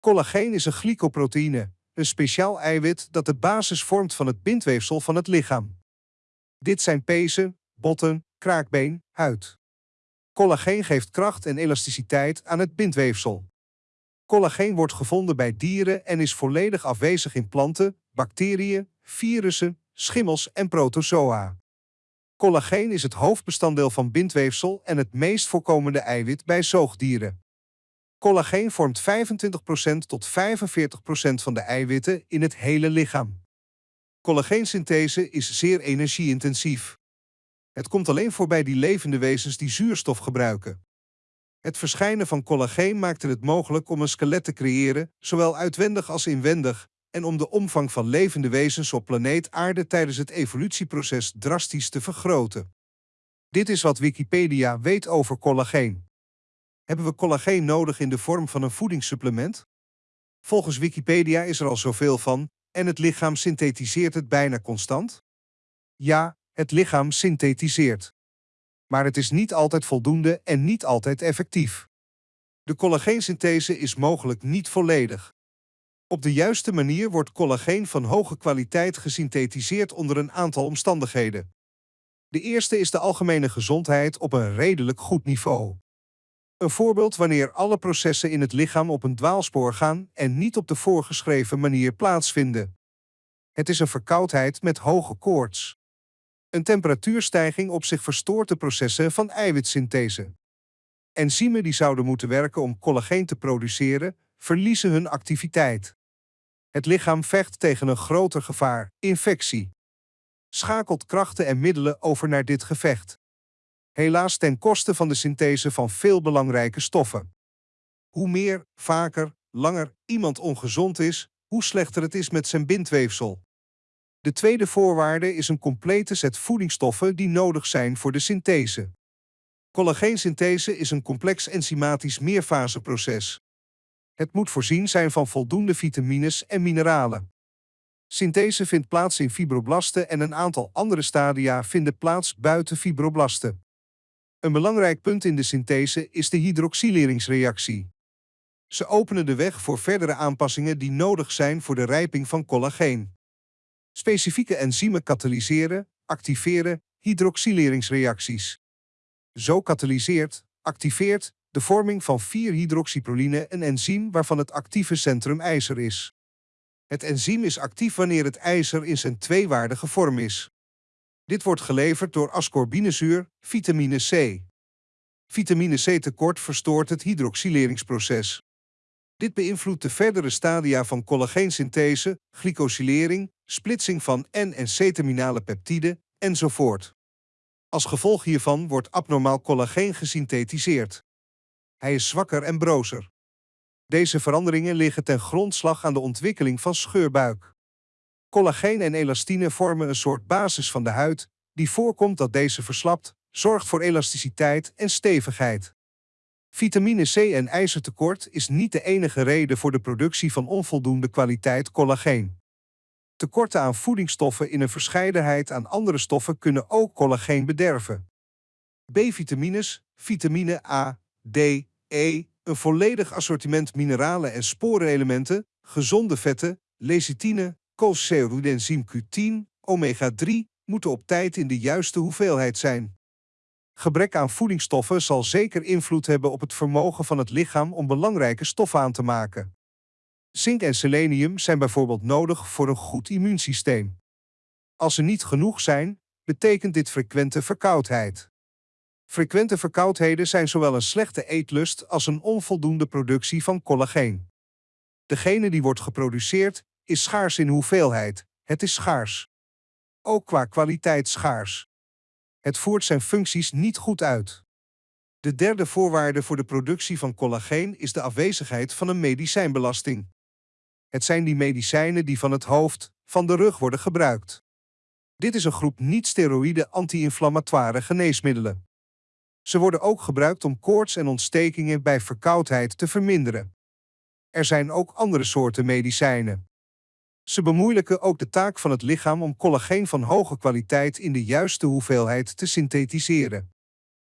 Collageen is een glycoproteïne, een speciaal eiwit dat de basis vormt van het bindweefsel van het lichaam. Dit zijn pezen, botten, kraakbeen, huid. Collageen geeft kracht en elasticiteit aan het bindweefsel. Collageen wordt gevonden bij dieren en is volledig afwezig in planten, bacteriën, virussen, schimmels en protozoa. Collageen is het hoofdbestanddeel van bindweefsel en het meest voorkomende eiwit bij zoogdieren. Collageen vormt 25% tot 45% van de eiwitten in het hele lichaam. Collageensynthese is zeer energieintensief. Het komt alleen voor bij die levende wezens die zuurstof gebruiken. Het verschijnen van collageen maakte het mogelijk om een skelet te creëren, zowel uitwendig als inwendig, en om de omvang van levende wezens op planeet Aarde tijdens het evolutieproces drastisch te vergroten. Dit is wat Wikipedia weet over collageen. Hebben we collageen nodig in de vorm van een voedingssupplement? Volgens Wikipedia is er al zoveel van en het lichaam synthetiseert het bijna constant? Ja, het lichaam synthetiseert. Maar het is niet altijd voldoende en niet altijd effectief. De collageensynthese is mogelijk niet volledig. Op de juiste manier wordt collageen van hoge kwaliteit gesynthetiseerd onder een aantal omstandigheden. De eerste is de algemene gezondheid op een redelijk goed niveau. Een voorbeeld wanneer alle processen in het lichaam op een dwaalspoor gaan en niet op de voorgeschreven manier plaatsvinden. Het is een verkoudheid met hoge koorts. Een temperatuurstijging op zich verstoort de processen van eiwitsynthese. Enzymen die zouden moeten werken om collageen te produceren, verliezen hun activiteit. Het lichaam vecht tegen een groter gevaar, infectie. Schakelt krachten en middelen over naar dit gevecht. Helaas ten koste van de synthese van veel belangrijke stoffen. Hoe meer, vaker, langer iemand ongezond is, hoe slechter het is met zijn bindweefsel. De tweede voorwaarde is een complete set voedingsstoffen die nodig zijn voor de synthese. Collageensynthese is een complex enzymatisch meerfaseproces. Het moet voorzien zijn van voldoende vitamines en mineralen. Synthese vindt plaats in fibroblasten en een aantal andere stadia vinden plaats buiten fibroblasten. Een belangrijk punt in de synthese is de hydroxyleringsreactie. Ze openen de weg voor verdere aanpassingen die nodig zijn voor de rijping van collageen. Specifieke enzymen katalyseren, activeren hydroxyleringsreacties. Zo katalyseert, activeert de vorming van 4-hydroxyproline een enzym waarvan het actieve centrum ijzer is. Het enzym is actief wanneer het ijzer in zijn tweewaardige vorm is. Dit wordt geleverd door ascorbinezuur, vitamine C. Vitamine C tekort verstoort het hydroxyleringsproces. Dit beïnvloedt de verdere stadia van collageensynthese, glycosylering, splitsing van N- en C-terminale peptiden, enzovoort. Als gevolg hiervan wordt abnormaal collageen gesynthetiseerd. Hij is zwakker en brozer. Deze veranderingen liggen ten grondslag aan de ontwikkeling van scheurbuik. Collageen en elastine vormen een soort basis van de huid, die voorkomt dat deze verslapt, zorgt voor elasticiteit en stevigheid. Vitamine C en ijzertekort is niet de enige reden voor de productie van onvoldoende kwaliteit collageen. Tekorten aan voedingsstoffen in een verscheidenheid aan andere stoffen kunnen ook collageen bederven. B-vitamines, vitamine A, D, E, een volledig assortiment mineralen en sporenelementen, gezonde vetten, lecithine, koolceruidenzym Q10, omega-3 moeten op tijd in de juiste hoeveelheid zijn. Gebrek aan voedingsstoffen zal zeker invloed hebben op het vermogen van het lichaam om belangrijke stoffen aan te maken. Zink en selenium zijn bijvoorbeeld nodig voor een goed immuunsysteem. Als ze niet genoeg zijn, betekent dit frequente verkoudheid. Frequente verkoudheden zijn zowel een slechte eetlust als een onvoldoende productie van collageen. Degene die wordt geproduceerd, is schaars in hoeveelheid, het is schaars. Ook qua kwaliteit schaars. Het voert zijn functies niet goed uit. De derde voorwaarde voor de productie van collageen is de afwezigheid van een medicijnbelasting. Het zijn die medicijnen die van het hoofd, van de rug worden gebruikt. Dit is een groep niet-steroïde anti-inflammatoire geneesmiddelen. Ze worden ook gebruikt om koorts en ontstekingen bij verkoudheid te verminderen. Er zijn ook andere soorten medicijnen. Ze bemoeilijken ook de taak van het lichaam om collageen van hoge kwaliteit in de juiste hoeveelheid te synthetiseren.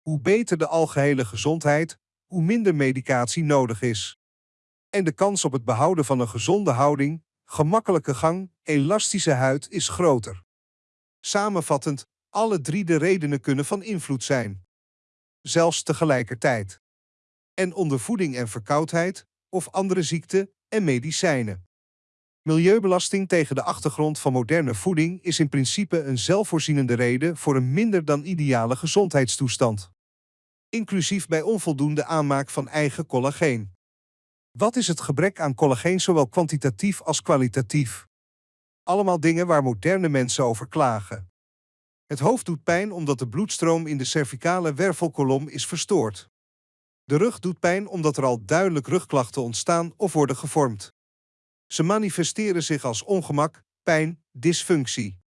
Hoe beter de algehele gezondheid, hoe minder medicatie nodig is. en de kans op het behouden van een gezonde houding, gemakkelijke gang, elastische huid is groter. Samenvattend, alle drie de redenen kunnen van invloed zijn. Zelfs tegelijkertijd. En onder voeding en verkoudheid, of andere ziekten en medicijnen. Milieubelasting tegen de achtergrond van moderne voeding is in principe een zelfvoorzienende reden voor een minder dan ideale gezondheidstoestand. Inclusief bij onvoldoende aanmaak van eigen collageen. Wat is het gebrek aan collageen zowel kwantitatief als kwalitatief? Allemaal dingen waar moderne mensen over klagen. Het hoofd doet pijn omdat de bloedstroom in de cervicale wervelkolom is verstoord. De rug doet pijn omdat er al duidelijk rugklachten ontstaan of worden gevormd. Ze manifesteren zich als ongemak, pijn, dysfunctie.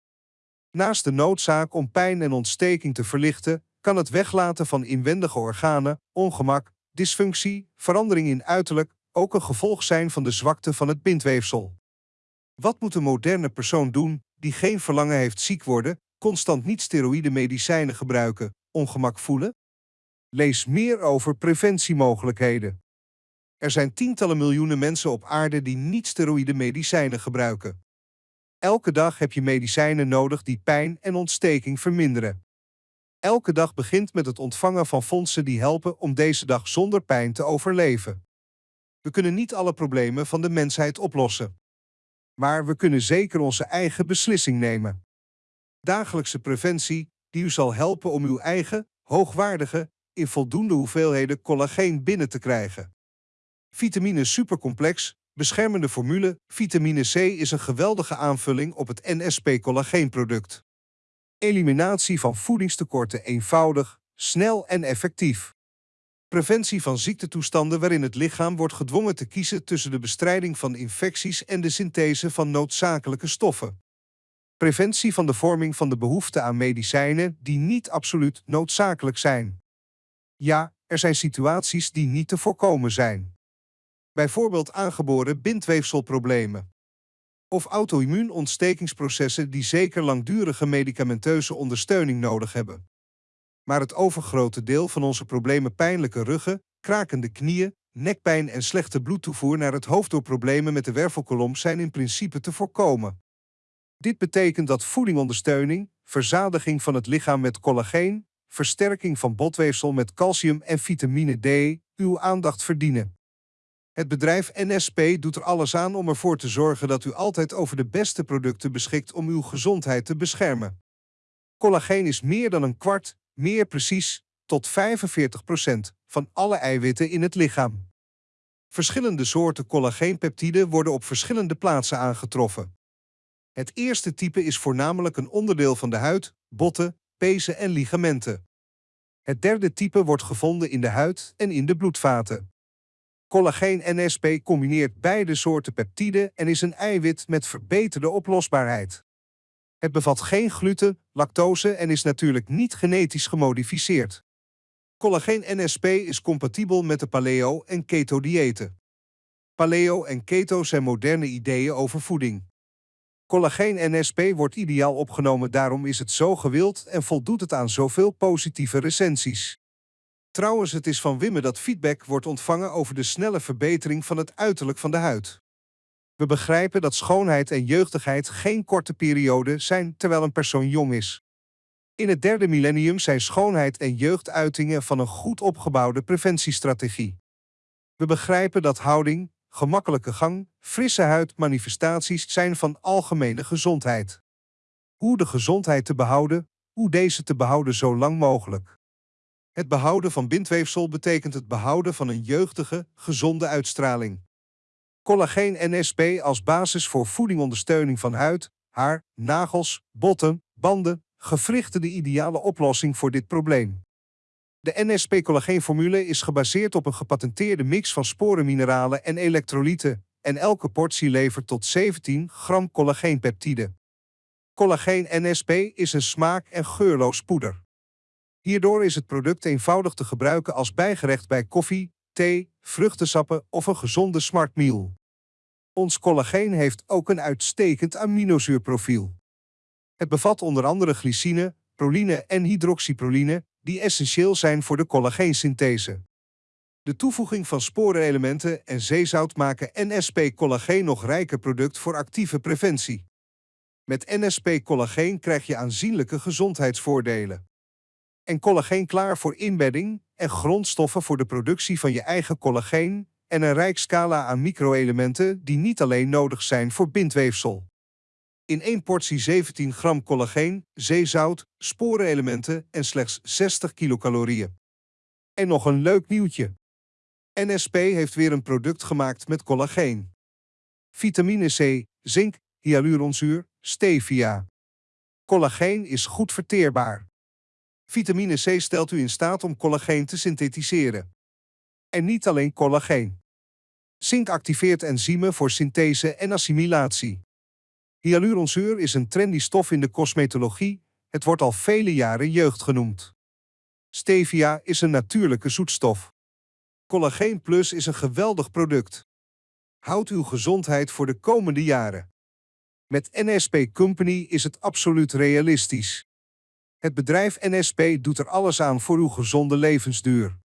Naast de noodzaak om pijn en ontsteking te verlichten, kan het weglaten van inwendige organen, ongemak, dysfunctie, verandering in uiterlijk ook een gevolg zijn van de zwakte van het bindweefsel. Wat moet een moderne persoon doen die geen verlangen heeft ziek worden, constant niet-steroïde medicijnen gebruiken, ongemak voelen? Lees meer over preventiemogelijkheden. Er zijn tientallen miljoenen mensen op aarde die niet-steroïde medicijnen gebruiken. Elke dag heb je medicijnen nodig die pijn en ontsteking verminderen. Elke dag begint met het ontvangen van fondsen die helpen om deze dag zonder pijn te overleven. We kunnen niet alle problemen van de mensheid oplossen. Maar we kunnen zeker onze eigen beslissing nemen. Dagelijkse preventie die u zal helpen om uw eigen, hoogwaardige, in voldoende hoeveelheden collageen binnen te krijgen. Vitamine Supercomplex, beschermende formule, vitamine C is een geweldige aanvulling op het NSP-collageenproduct. Eliminatie van voedingstekorten eenvoudig, snel en effectief. Preventie van ziektetoestanden waarin het lichaam wordt gedwongen te kiezen tussen de bestrijding van infecties en de synthese van noodzakelijke stoffen. Preventie van de vorming van de behoefte aan medicijnen die niet absoluut noodzakelijk zijn. Ja, er zijn situaties die niet te voorkomen zijn. Bijvoorbeeld aangeboren bindweefselproblemen. Of auto-immuunontstekingsprocessen die zeker langdurige medicamenteuze ondersteuning nodig hebben maar het overgrote deel van onze problemen pijnlijke ruggen, krakende knieën, nekpijn en slechte bloedtoevoer naar het hoofd door problemen met de wervelkolom zijn in principe te voorkomen. Dit betekent dat voedingondersteuning, verzadiging van het lichaam met collageen, versterking van botweefsel met calcium en vitamine D uw aandacht verdienen. Het bedrijf NSP doet er alles aan om ervoor te zorgen dat u altijd over de beste producten beschikt om uw gezondheid te beschermen. Collageen is meer dan een kwart, meer precies tot 45% van alle eiwitten in het lichaam. Verschillende soorten collageenpeptiden worden op verschillende plaatsen aangetroffen. Het eerste type is voornamelijk een onderdeel van de huid, botten, pezen en ligamenten. Het derde type wordt gevonden in de huid en in de bloedvaten. Collageen NSP combineert beide soorten peptiden en is een eiwit met verbeterde oplosbaarheid. Het bevat geen gluten, lactose en is natuurlijk niet genetisch gemodificeerd. Collageen NSP is compatibel met de paleo- en keto-diëten. Paleo en keto zijn moderne ideeën over voeding. Collageen NSP wordt ideaal opgenomen, daarom is het zo gewild en voldoet het aan zoveel positieve recensies. Trouwens, het is van Wimme dat feedback wordt ontvangen over de snelle verbetering van het uiterlijk van de huid. We begrijpen dat schoonheid en jeugdigheid geen korte periode zijn terwijl een persoon jong is. In het derde millennium zijn schoonheid en jeugd uitingen van een goed opgebouwde preventiestrategie. We begrijpen dat houding, gemakkelijke gang, frisse huid manifestaties zijn van algemene gezondheid. Hoe de gezondheid te behouden, hoe deze te behouden zo lang mogelijk. Het behouden van bindweefsel betekent het behouden van een jeugdige, gezonde uitstraling. Collageen NSP als basis voor voedingondersteuning van huid, haar, nagels, botten, banden, gewrichten de ideale oplossing voor dit probleem. De NSP-collageenformule is gebaseerd op een gepatenteerde mix van sporenmineralen en elektrolyten en elke portie levert tot 17 gram collageenpeptide. Collageen NSP is een smaak- en geurloos poeder. Hierdoor is het product eenvoudig te gebruiken als bijgerecht bij koffie, thee, vruchtensappen of een gezonde smart meal. Ons collageen heeft ook een uitstekend aminozuurprofiel. Het bevat onder andere glycine, proline en hydroxyproline, die essentieel zijn voor de collageensynthese. De toevoeging van sporenelementen en zeezout maken NSP Collageen nog rijker product voor actieve preventie. Met NSP Collageen krijg je aanzienlijke gezondheidsvoordelen. En collageen klaar voor inbedding en grondstoffen voor de productie van je eigen collageen en een rijk scala aan microelementen die niet alleen nodig zijn voor bindweefsel. In één portie 17 gram collageen, zeezout, sporenelementen en slechts 60 kilocalorieën. En nog een leuk nieuwtje. NSP heeft weer een product gemaakt met collageen. Vitamine C, zink, hyaluronzuur, stevia. Collageen is goed verteerbaar. Vitamine C stelt u in staat om collageen te synthetiseren. En niet alleen collageen. Zink activeert enzymen voor synthese en assimilatie. Hyaluronzuur is een trendy stof in de cosmetologie. Het wordt al vele jaren jeugd genoemd. Stevia is een natuurlijke zoetstof. Collageen Plus is een geweldig product. Houd uw gezondheid voor de komende jaren. Met NSP Company is het absoluut realistisch. Het bedrijf NSP doet er alles aan voor uw gezonde levensduur.